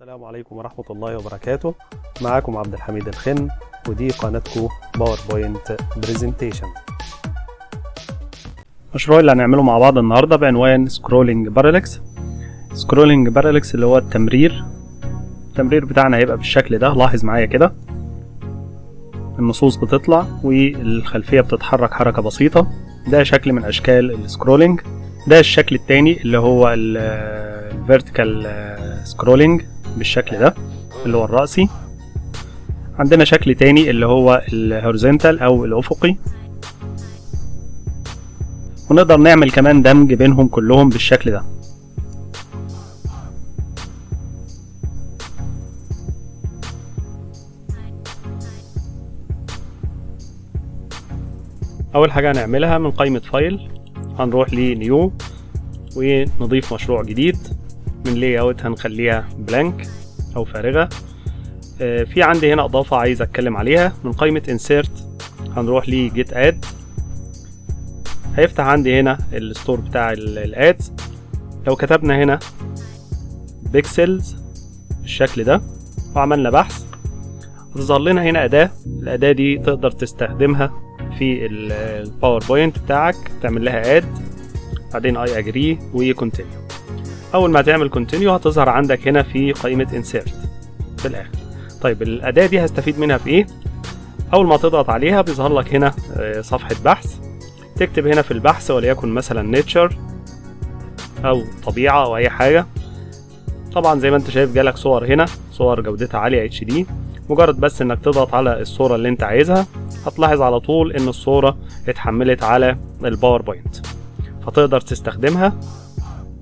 السلام عليكم ورحمة الله وبركاته. معاكم عبد الحميد الخن ودي قناتكم باوربوينت presentation المشروع اللي هنعمله مع بعض النهاردة بعنوان scrolling parallax scrolling parallax اللي هو التمرير. التمرير بتاعنا هيبقى بالشكل ده لاحظ معايا كده. النصوص بتطلع والخلفية بتتحرك حركة بسيطة. ده شكل من أشكال الـ scrolling ده الشكل التاني اللي هو الـ vertical scrolling بالشكل ده اللي هو الرأسي. عندنا شكل تاني اللي هو الـ horizontal أو الأفقي. ونقدر نعمل كمان دمج بينهم كلهم بالشكل ده. أول حاجة هنعملها من قائمة file هنروح ل new ونضيف مشروع جديد. من layout هنخليها blank أو فارغة. آه في عندي هنا إضافة عايز أتكلم عليها. من قائمة insert هنروح ل get add هيفتح عندي هنا الـ store بتاع الـ adds لو كتبنا هنا pixels بالشكل ده وعملنا بحث هتظهر لنا هنا أداة. الأداة دي تقدر تستخدمها في ال PowerPoint بتاعك تعمل لها add بعدين I agree و continue أول ما تعمل continue هتظهر عندك هنا في قائمة insert في الآخر. طيب الأداة دي هستفيد منها في إيه؟ أول ما تضغط عليها بيظهر لك هنا صفحة بحث. تكتب هنا في البحث وليكن مثلا nature أو طبيعة أو أي حاجة. طبعا زي ما أنت شايف جالك صور هنا صور جودتها عالية HD مجرد بس إنك تضغط على الصورة اللي أنت عايزها هتلاحظ على طول إن الصورة اتحملت على ال PowerPoint فتقدر تستخدمها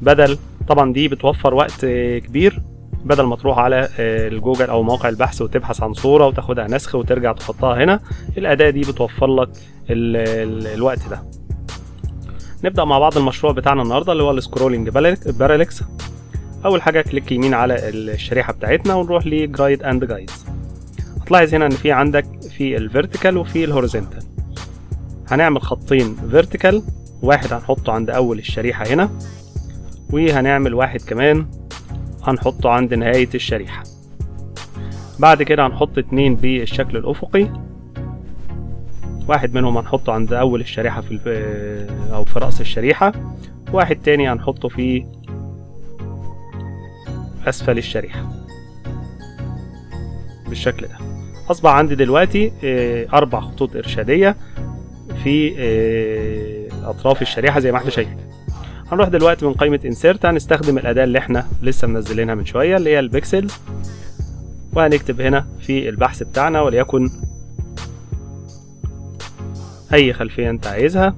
بدل طبعا دي بتوفر وقت كبير بدل ما تروح على الجوجل أو موقع البحث وتبحث عن صورة وتاخدها نسخ وترجع تحطها هنا الأداة دي بتوفر لك ال ال الوقت ده. نبدأ مع بعض المشروع بتاعنا النهارده اللي هو ال scrolling parallax أول حاجة click يمين على الشريحة بتاعتنا ونروح ل grid and guides هتلاحظ هنا إن في عندك في ال vertical وفي ال horizontal هنعمل خطين vertical واحد هنحطه عند أول الشريحة هنا. وهنعمل واحد كمان هنحطه عند نهاية الشريحة. بعد كده هنحط اتنين بالشكل الأفقي. واحد منهم هنحطه عند أول الشريحة في أو في رأس الشريحة. واحد تاني هنحطه في أسفل الشريحة. بالشكل ده. أصبح عندي دلوقتي أربع خطوط إرشادية في أطراف الشريحة زي ما إحنا شايفين. هنروح دلوقتي من قائمة انسيرت هنستخدم الأداة اللي إحنا لسه منزلينها من شوية اللي هي البيكسلز وهنكتب هنا في البحث بتاعنا وليكن أي خلفية أنت عايزها.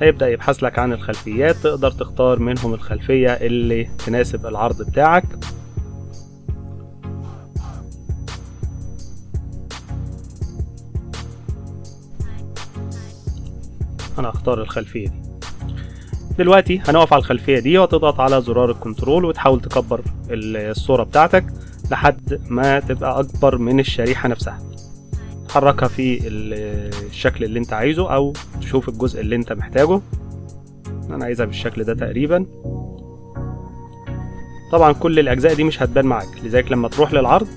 هيبدأ يبحث لك عن الخلفيات تقدر تختار منهم الخلفية اللي تناسب العرض بتاعك. أنا هختار الخلفية دي. دلوقتي هنقف على الخلفية دي وتضغط على زرار الكنترول وتحاول تكبر الصورة بتاعتك لحد ما تبقى أكبر من الشريحة نفسها. تحركها في الشكل اللي أنت عايزه أو تشوف الجزء اللي أنت محتاجه. أنا عايزها بالشكل ده تقريبا. طبعا كل الأجزاء دي مش هتبان معاك لذلك لما تروح للعرض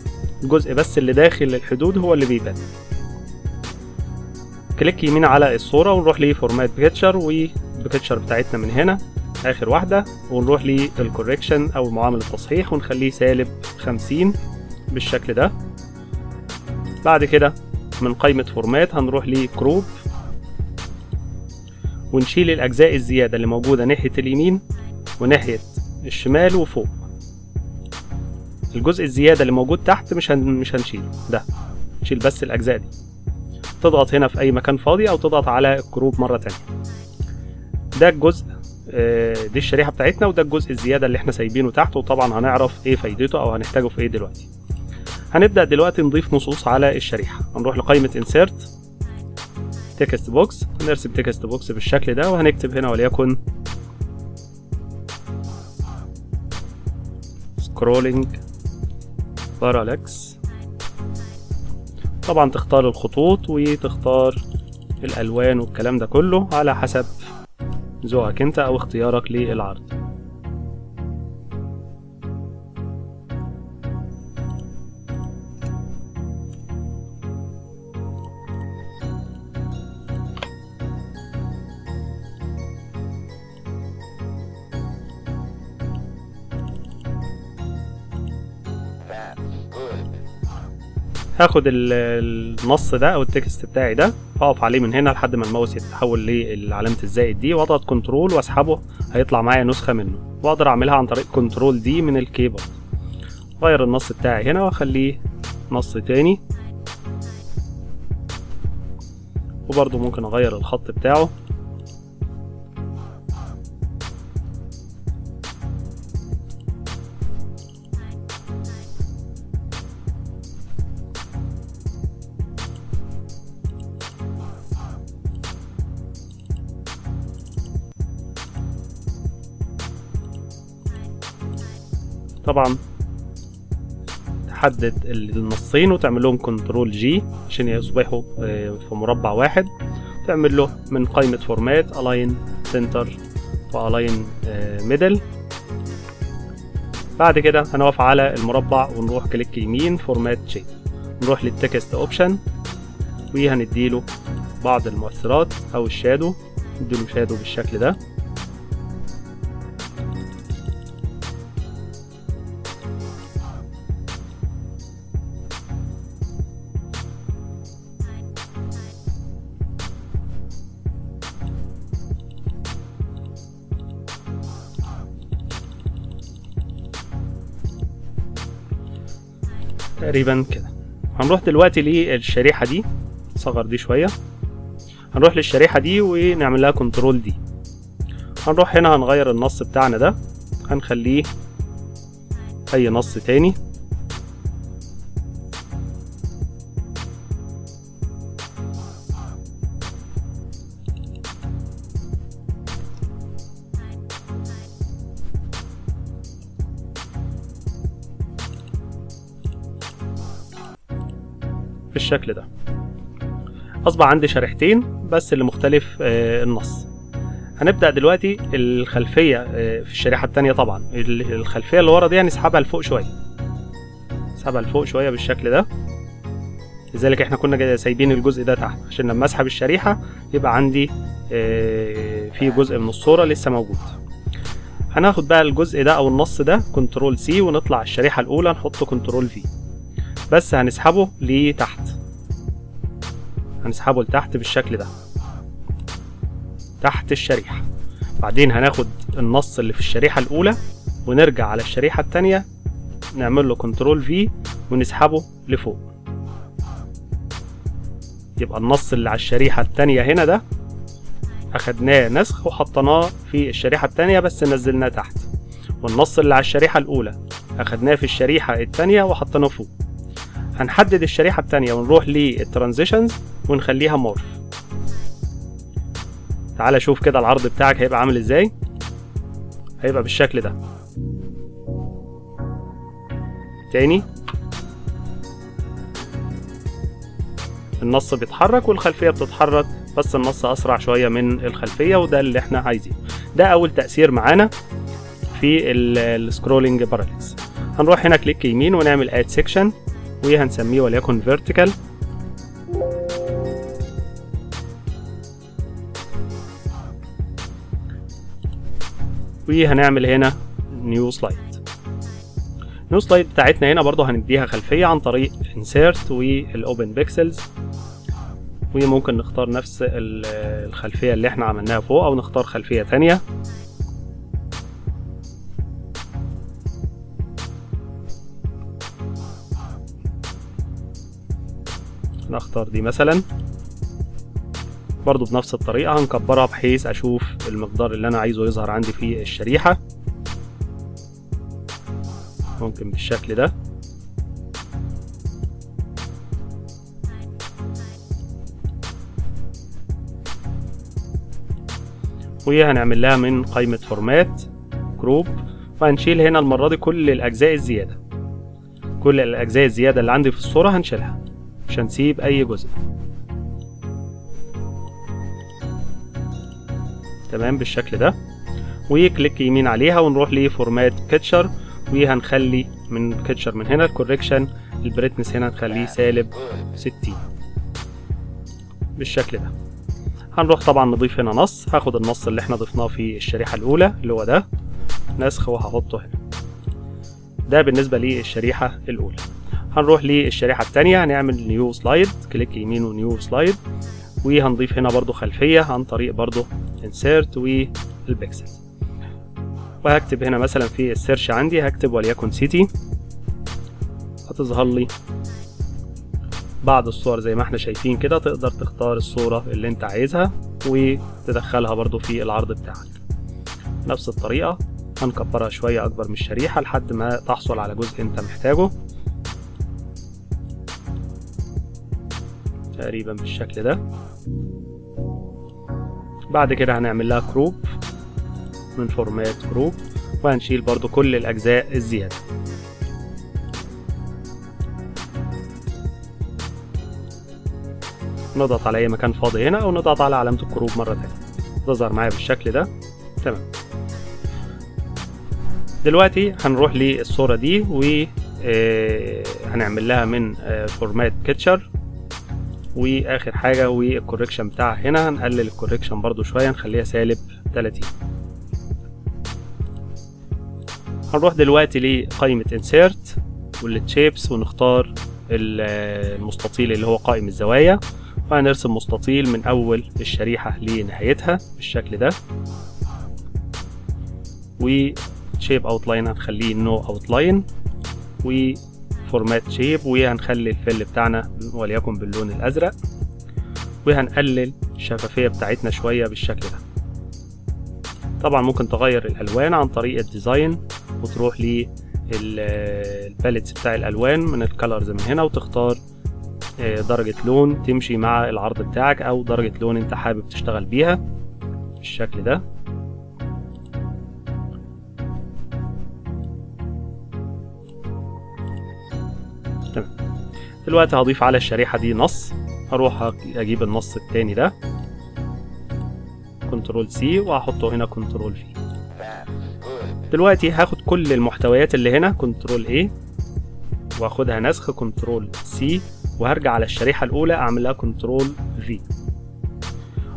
الجزء بس اللي داخل الحدود هو اللي بيبان. click يمين على الصورة ونروح ل format picture وال picture بتاعتنا من هنا. آخر واحدة ونروح لل correction أو معامل التصحيح ونخليه سالب خمسين بالشكل ده. بعد كده من قائمة format هنروح ل crop ونشيل الأجزاء الزيادة اللي موجودة ناحية اليمين وناحية الشمال وفوق. الجزء الزيادة اللي موجود تحت مش. مش هنشيله. ده نشيل بس الأجزاء دي. تضغط هنا في أي مكان فاضي أو تضغط على ال crop مرة تانية. ده الجزء دي الشريحة بتاعتنا وده الجزء الزيادة اللي إحنا سايبينه تحت وطبعا هنعرف إيه فايدته أو هنحتاجه في إيه دلوقتي. هنبدأ دلوقتي نضيف نصوص على الشريحة. هنروح لقائمة insert text box هنرسم text box بالشكل ده وهنكتب هنا وليكن scrolling parallax طبعا تختار الخطوط وتختار الألوان والكلام ده كله على حسب ذوقك أنت أو اختيارك للعرض. هاخد ال- النص ده أو ال text بتاعي ده اقف عليه من هنا لحد ما الماوس يتحول لعلامة الزائد دي وأضغط control وأسحبه هيطلع معايا نسخة منه. وأقدر أعملها عن طريق control D من ال keyboard غير النص بتاعي هنا وأخليه نص تاني. وبرضه ممكن أغير الخط بتاعه. طبعا. تحدد النصين وتعمل لهم control G عشان يصبحوا آه، في مربع واحد. تعمل له من قائمة format align center و align middle بعد كده هنقف على المربع ونروح click يمين format shape نروح لل text option وهنديله بعض المؤثرات أو ال shadow. نديله shadow بالشكل ده. تقريبا كده. هنروح دلوقتي للشريحة دي. نصغر دي شوية. هنروح للشريحة دي ونعمل لها كنترول دي. هنروح هنا هنغير النص بتاعنا ده. هنخليه أي نص تاني. بالشكل ده. أصبح عندي شريحتين بس اللي مختلف آه، النص. هنبدأ دلوقتي الخلفية آه، في الشريحة التانية طبعا. ال- الخلفية اللي ورا دي هنسحبها لفوق شوية. نسحبها لفوق شوية بالشكل ده. لذلك إحنا كنا سايبين الجزء ده تحت. عشان لما أسحب الشريحة يبقى عندي آه، في جزء من الصورة لسه موجود. هناخد بقى الجزء ده أو النص ده control C ونطلع الشريحة الأولى نحطه control V بس هنسحبه لتحت. هنسحبه لتحت بالشكل ده. تحت الشريحة. بعدين هناخد النص اللي في الشريحة الأولى ونرجع على الشريحة التانية نعمل له كنترول في ونسحبه لفوق. يبقى النص اللي على الشريحة التانية هنا ده أخدناه نسخ وحطيناه في الشريحة التانية بس نزلناه تحت. والنص اللي على الشريحة الأولى أخدناه في الشريحة التانية وحطيناه فوق. هنحدد الشريحة التانية ونروح للترانزيشنز ونخليها مورف تعالى شوف كده العرض بتاعك هيبقى عامل إزاي. هيبقى بالشكل ده. تاني. النص بيتحرك والخلفية بتتحرك بس النص أسرع شوية من الخلفية وده اللي إحنا عايزينه. ده أول تأثير معانا في ال scrolling parallax هنروح هنا click يمين ونعمل add section وهنسميه وليكن vertical. وهنعمل هنا new slide new slide بتاعتنا هنا برضو هنديها خلفية عن طريق insert وال open Pexels وممكن نختار نفس ال- الخلفية اللي إحنا عملناها فوق أو نختار خلفية تانية. نختار دي مثلا. برضو بنفس الطريقة هنكبرها بحيث أشوف المقدار اللي أنا عايزه يظهر عندي في الشريحة. ممكن بالشكل ده. وهنعمل لها من قائمة format crop وهنشيل هنا المرة دي كل الأجزاء الزيادة. كل الأجزاء الزيادة اللي عندي في الصورة هنشيلها. مش هنسيب أي جزء. تمام بالشكل ده. و click يمين عليها ونروح ل format picture وهنخلي من picture من هنا ال correction ال brightness هنا نخليه سالب 60 بالشكل ده. هنروح طبعا نضيف هنا نص. هاخد النص اللي إحنا ضفناه في الشريحة الأولى اللي هو ده. نسخ وهحطه هنا. ده بالنسبة للشريحة الأولى. هنروح للشريحة التانية هنعمل new slide click يمين و new slide وهنضيف هنا برضو خلفية عن طريق برضو insert وال Pexels وهكتب هنا مثلا في ال search عندي هكتب وليكن city هتظهر لي بعض الصور زي ما إحنا شايفين كده تقدر تختار الصورة اللي انت عايزها وتدخلها برضو في العرض بتاعك. نفس الطريقة هنكبرها شوية أكبر من الشريحة لحد ما تحصل على جزء انت محتاجه. تقريبا بالشكل ده. بعد كده هنعمل لها crop من format crop وهنشيل برضو كل الأجزاء الزيادة. نضغط على أي مكان فاضي هنا أو نضغط على علامة ال crop مرة تانية. تظهر معايا بالشكل ده. تمام. دلوقتي هنروح للصورة دي و هنعمل لها من format picture واخر حاجة وال correction بتاعها هنا. هنقلل ال correction برضو شوية نخليها سالب 30 هنروح دلوقتي لقائمة insert وال shapes ونختار المستطيل اللي هو قائم الزوايا. وهنرسم مستطيل من أول الشريحة لنهايتها بالشكل ده. و shape outline هنخليه no outline و format shape وهنخلي ال fill بتاعنا وليكن باللون الأزرق وهنقلل الشفافية بتاعتنا شوية بالشكل ده. طبعا ممكن تغير الألوان عن طريق ال design وتروح لل palettes بتاع الألوان من ال colors من هنا وتختار درجة لون تمشي مع العرض بتاعك أو درجة لون أنت حابب تشتغل بيها بالشكل ده. دلوقتي هضيف على الشريحة دي نص. هروح أجيب النص التاني ده. control C وهحطه هنا control V. دلوقتي هاخد كل المحتويات اللي هنا control A وأخدها نسخ control C وهرجع على الشريحة الأولى أعمل لها control V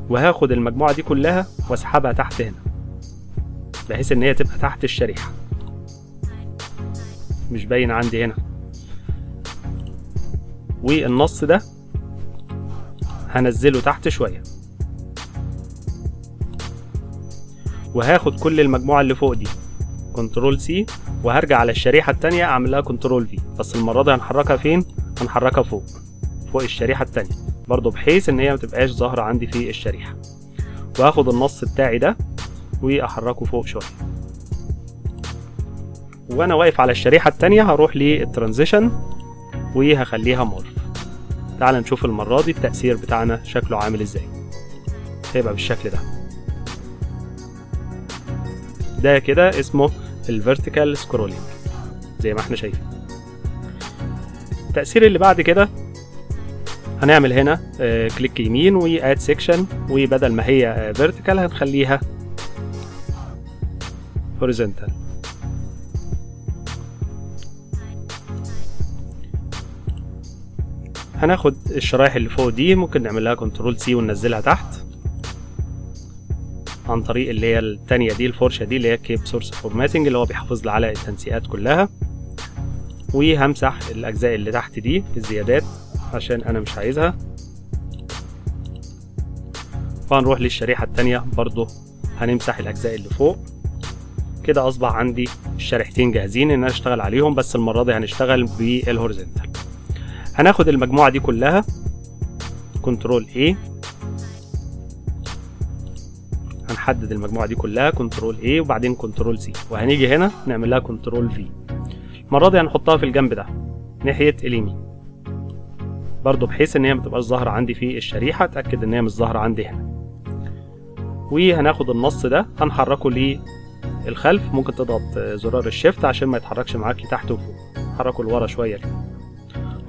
وهاخد المجموعة دي كلها وأسحبها تحت هنا بحيث إن هي تبقى تحت الشريحة. مش باين عندي هنا. والنص ده هنزله تحت شوية. وهاخد كل المجموعة اللي فوق دي. control C وهرجع على الشريحة التانية اعمل لها control V. بس المرة دي هنحركها فين؟ هنحركها فوق. فوق الشريحة التانية. برضو بحيث إن هي متبقاش ظاهرة عندي في الشريحة. وهاخد النص بتاعي ده وأحركه فوق شوية. وأنا واقف على الشريحة التانية هروح لل transition وهخليها morph تعال نشوف المرة دي التأثير بتاعنا شكله عامل إزاي. هيبقى بالشكل ده. ده كده اسمه ال vertical scrolling زي ما إحنا شايفين. التأثير اللي بعد كده هنعمل هنا آه click يمين و add section وبدل ما هي vertical هنخليها horizontal هناخد الشرايح اللي فوق دي ممكن نعمل لها control C وننزلها تحت. عن طريق اللي هي التانية دي الفرشة دي اللي هي keep source formatting اللي هو بيحافظ لي على التنسيقات كلها. وهمسح الأجزاء اللي تحت دي الزيادات عشان أنا مش عايزها. وهنروح للشريحة التانية برضو هنمسح الأجزاء اللي فوق. كده أصبح عندي الشريحتين جاهزين إن أنا أشتغل عليهم بس المرة دي هنشتغل بال horizontal. هناخد المجموعة دي كلها. control A. هنحدد المجموعة دي كلها control A وبعدين control C. وهنيجي هنا نعمل لها control V. المرة دي هنحطها في الجنب ده ناحية اليمين. برضو بحيث إن هي متبقاش ظاهرة عندي في الشريحة أتأكد إن هي مش ظاهرة عندي هنا. وهناخد النص ده هنحركه للخلف ممكن تضغط زرار ال shift عشان ما يتحركش معاك لتحت وفوق. حركه لورا شوية كده.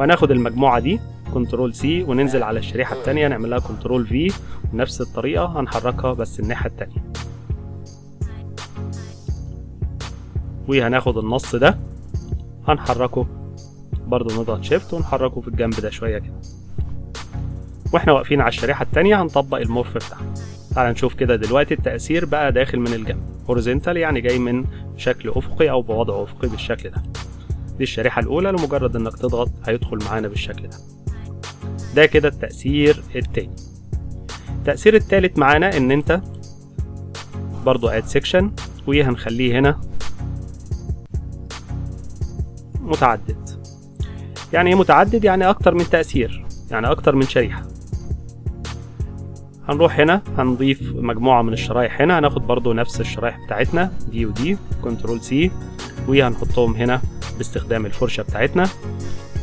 وهناخد المجموعة دي control C وننزل على الشريحة التانية نعمل لها control V بنفس الطريقة هنحركها بس الناحية التانية. وهناخد النص ده هنحركه برضو نضغط shift ونحركه في الجنب ده شوية كده. وإحنا واقفين على الشريحة التانية هنطبق ال morph بتاعنا تعال نشوف كده دلوقتي التأثير بقى داخل من الجنب. horizontal يعني جاي من شكل أفقي أو بوضع أفقي بالشكل ده. دي الشريحة الأولى لمجرد إنك تضغط هيدخل معانا بالشكل ده. ده كده التأثير التاني. التأثير التالت معانا إن أنت برضو add section وهنخليه هنا متعدد. يعني إيه متعدد؟ يعني أكتر من تأثير يعني أكتر من شريحة. هنروح هنا هنضيف مجموعة من الشرايح هنا هناخد برضو نفس الشرايح بتاعتنا دي ودي control C وهنحطهم هنا باستخدام الفرشة بتاعتنا.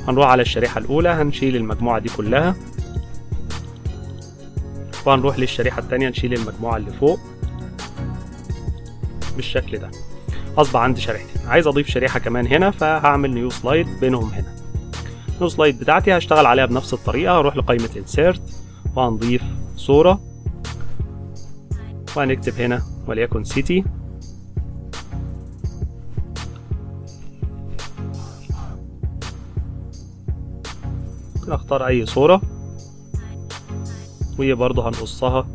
هنروح على الشريحة الأولى هنشيل المجموعة دي كلها. وهنروح للشريحة التانية نشيل المجموعة اللي فوق بالشكل ده. أصبح عندي شريحتين. عايز أضيف شريحة كمان هنا فهعمل نيو سلايد بينهم هنا. نيو سلايد بتاعتي هشتغل عليها بنفس الطريقة هروح لقائمة insert وهنضيف صورة. وهنكتب هنا وليكن city. نختار أي صورة. وهي برضه هنقصها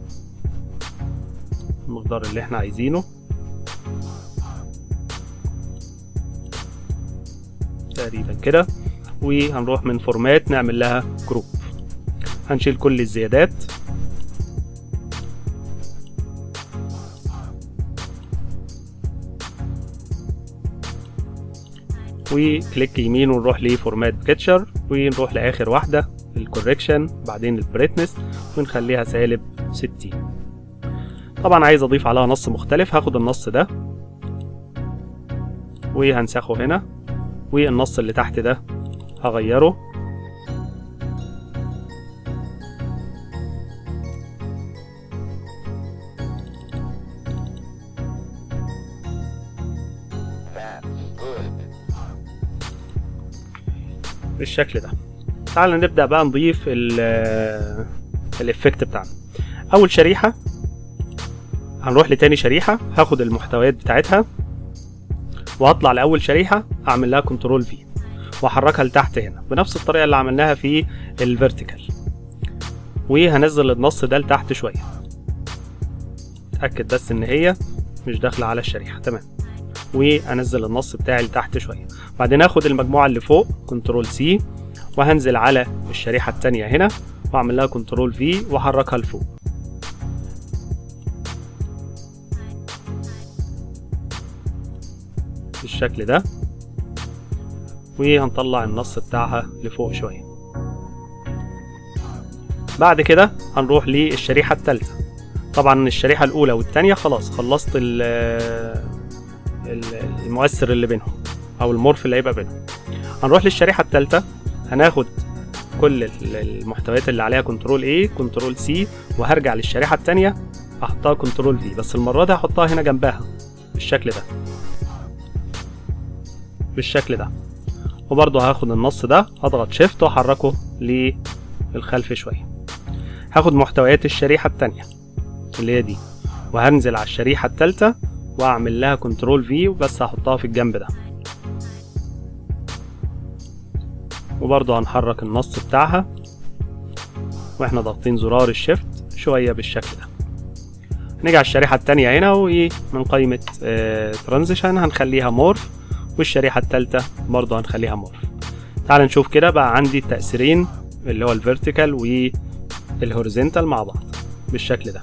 المقدار اللي إحنا عايزينه. تقريبا كده. وهنروح من format نعمل لها crop هنشيل كل الزيادات. و click يمين ونروح ل format picture ونروح لآخر واحدة ال correction بعدين ال brightness ونخليها سالب 60 طبعا عايز أضيف عليها نص مختلف هاخد النص ده وهنسخه هنا والنص اللي تحت ده هغيره. بالشكل ده. تعال نبدأ بقى نضيف ال effect بتاعنا. أول شريحة هنروح لتاني شريحة هاخد المحتويات بتاعتها وهطلع لأول شريحة أعمل لها control V وأحركها لتحت هنا بنفس الطريقة اللي عملناها في ال vertical وهنزل النص ده لتحت شوية. اتأكد بس إن هي مش داخلة على الشريحة. تمام. وأنزل النص بتاعي لتحت شوية. بعدين آخد المجموعة اللي فوق control C وهنزل على الشريحة التانية هنا وأعمل لها control V وأحركها لفوق. بالشكل ده وهنطلع النص بتاعها لفوق شوية. بعد كده هنروح للشريحة التالتة. طبعا الشريحة الأولى والتانية خلاص خلصت المؤثر اللي بينهم أو ال morph اللي هيبقى بينهم. هنروح للشريحة التالتة هناخد كل المحتويات اللي عليها control A control C وهرجع للشريحة التانية هحطها control V بس المرة دي هحطها هنا جنبها بالشكل ده. بالشكل ده. وبرضه هاخد النص ده هضغط shift وأحركه للخلف شوية. هاخد محتويات الشريحة التانية اللي هي دي. وهنزل على الشريحة التالتة واعمل لها control V وبس هحطها في الجنب ده. وبرضه هنحرك النص بتاعها. وإحنا ضاغطين زرار ال shift شوية بالشكل ده. نيجي على الشريحة التانية هنا ومن قائمة transition هنخليها morph والشريحة التالتة برضه هنخليها morph تعال نشوف كده بقى عندي التأثيرين اللي هو ال vertical وال horizontal مع بعض بالشكل ده.